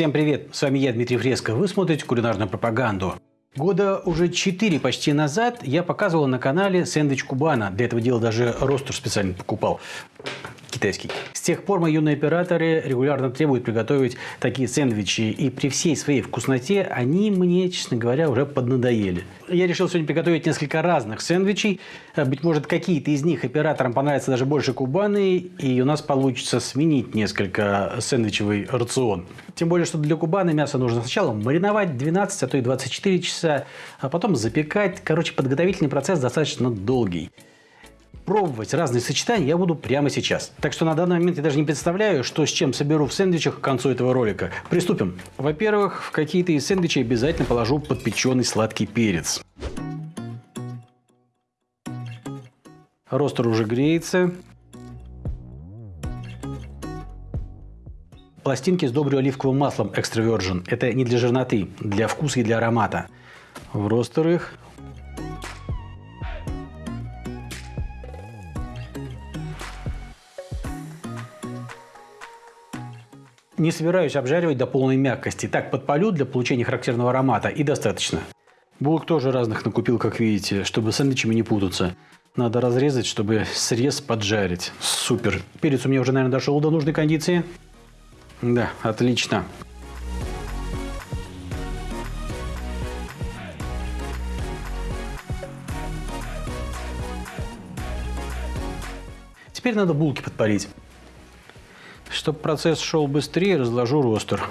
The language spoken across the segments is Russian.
Всем привет, с вами я, Дмитрий Фреско. Вы смотрите кулинарную пропаганду. Года уже 4 почти назад я показывал на канале сэндвич Кубана. Для этого дела даже ростер специально покупал китайский. С тех пор мои юные операторы регулярно требуют приготовить такие сэндвичи, и при всей своей вкусноте они мне, честно говоря, уже поднадоели. Я решил сегодня приготовить несколько разных сэндвичей. Э, быть может, какие-то из них операторам понравятся даже больше кубаны, и у нас получится сменить несколько сэндвичевый рацион. Тем более, что для кубаны мясо нужно сначала мариновать 12, а то и 24 часа, а потом запекать. Короче, подготовительный процесс достаточно долгий пробовать разные сочетания я буду прямо сейчас. Так что на данный момент я даже не представляю, что с чем соберу в сэндвичах к концу этого ролика. Приступим. Во-первых, в какие-то из сэндвичей обязательно положу подпеченный сладкий перец. Ростер уже греется. Пластинки сдобрю оливковым маслом экстра virgin. Это не для жирноты, для вкуса и для аромата. В ростер их Не собираюсь обжаривать до полной мягкости. Так подпалю для получения характерного аромата и достаточно. Булок тоже разных накупил, как видите, чтобы сэндвичами не путаться. Надо разрезать, чтобы срез поджарить. Супер. Перец у меня уже, наверное, дошел до нужной кондиции. Да, отлично. Теперь надо булки подпалить. Чтобы процесс шел быстрее, разложу ростер.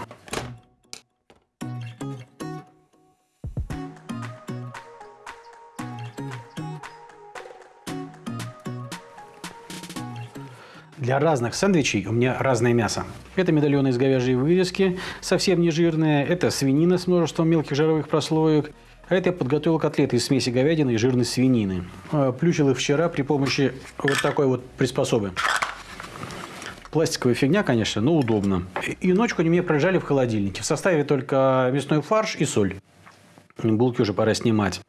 Для разных сэндвичей у меня разное мясо. Это медальоны из говяжьей вырезки, совсем не жирные. Это свинина с множеством мелких жировых прослоек. А это я подготовил котлеты из смеси говядины и жирной свинины. А, плющил их вчера при помощи вот такой вот приспособы. Пластиковая фигня, конечно, но удобно. И ночку они мне пролежали в холодильнике. В составе только мясной фарш и соль. Булки уже пора снимать.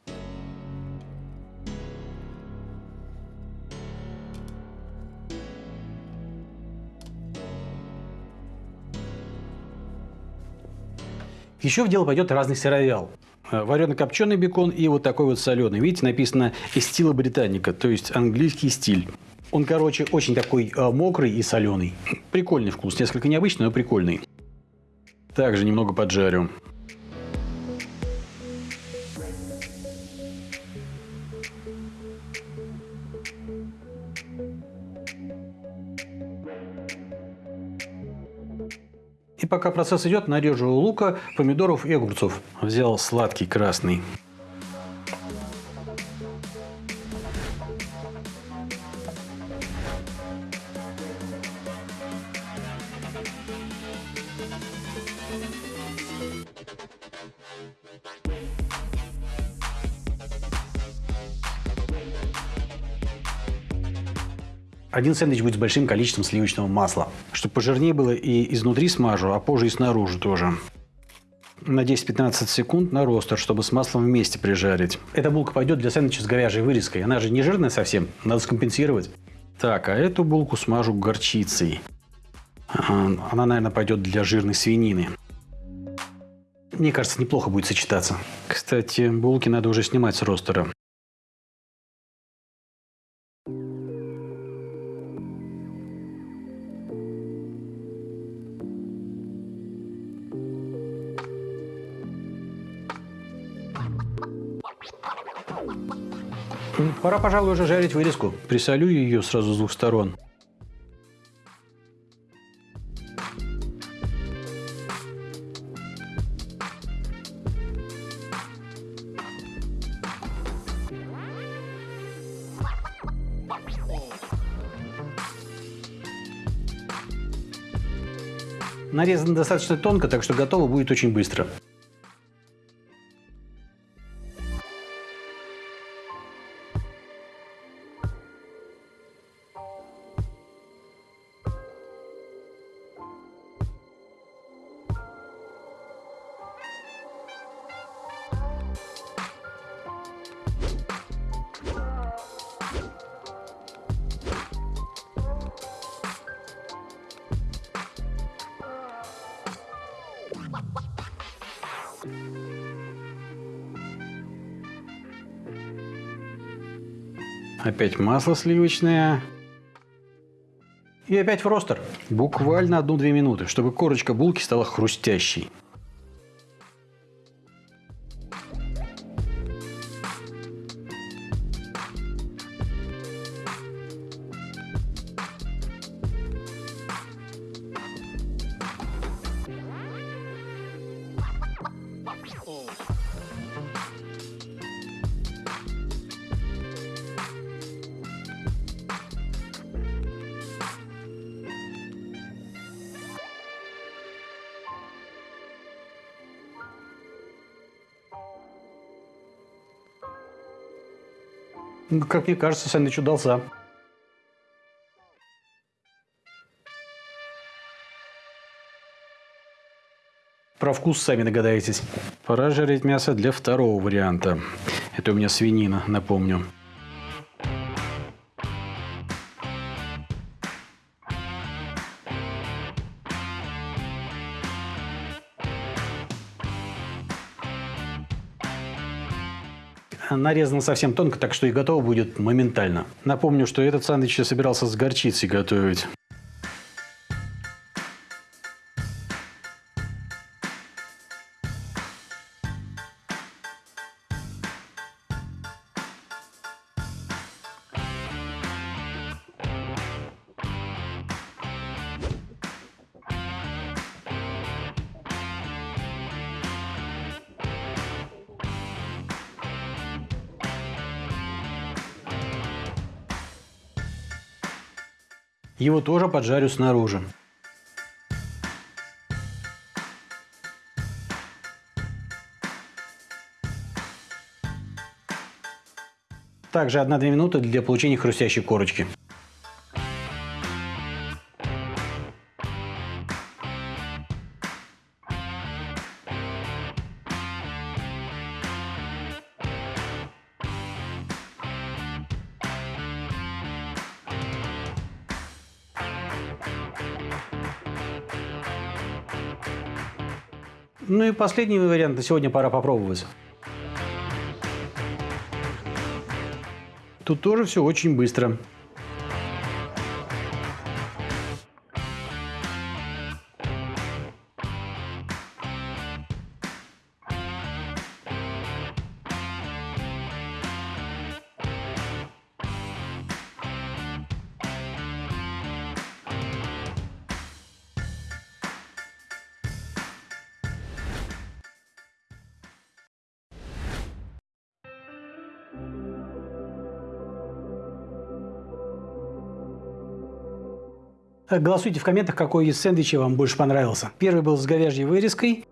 Еще в дело пойдет разный сыровял. Варено-копченый бекон и вот такой вот соленый. Видите, написано «Эстила британика», то есть английский стиль. Он, короче, очень такой э, мокрый и соленый. Прикольный вкус. Несколько необычный, но прикольный. Также немного поджарю. И пока процесс идет, нарежу лука, помидоров и огурцов. Взял сладкий красный. Один сэндвич будет с большим количеством сливочного масла. Чтобы пожирнее было и изнутри смажу, а позже и снаружи тоже. На 10-15 секунд на ростер, чтобы с маслом вместе прижарить. Эта булка пойдет для сэндвича с говяжьей вырезкой. Она же не жирная совсем, надо скомпенсировать. Так, а эту булку смажу горчицей. Она, наверное, пойдет для жирной свинины. Мне кажется, неплохо будет сочетаться. Кстати, булки надо уже снимать с ростера. Пора, пожалуй, уже жарить вырезку. Присолю ее сразу с двух сторон. Нарезано достаточно тонко, так что готово будет очень быстро. Опять масло сливочное. И опять в ростер. Буквально одну-две минуты, чтобы корочка булки стала хрустящей. Как мне кажется, сэндвич удался. Про вкус сами догадаетесь. Пора жарить мясо для второго варианта. Это у меня свинина, напомню. Нарезано совсем тонко, так что и готово будет моментально. Напомню, что этот сэндвич я собирался с горчицей готовить. Его тоже поджарю снаружи. Также 1-2 минуты для получения хрустящей корочки. Ну и последний вариант на сегодня пора попробовать. Тут тоже все очень быстро. Голосуйте в комментах, какой из сэндвичей вам больше понравился. Первый был с говяжьей вырезкой,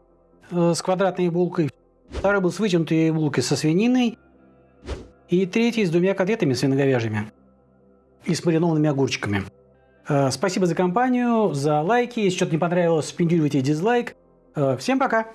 э, с квадратной булкой. Второй был с вытянутой булкой со свининой. И третий с двумя котлетами свиноговяжьими и с маринованными огурчиками. Э, спасибо за компанию, за лайки. Если что-то не понравилось, спиндюривайте дизлайк. Э, всем пока!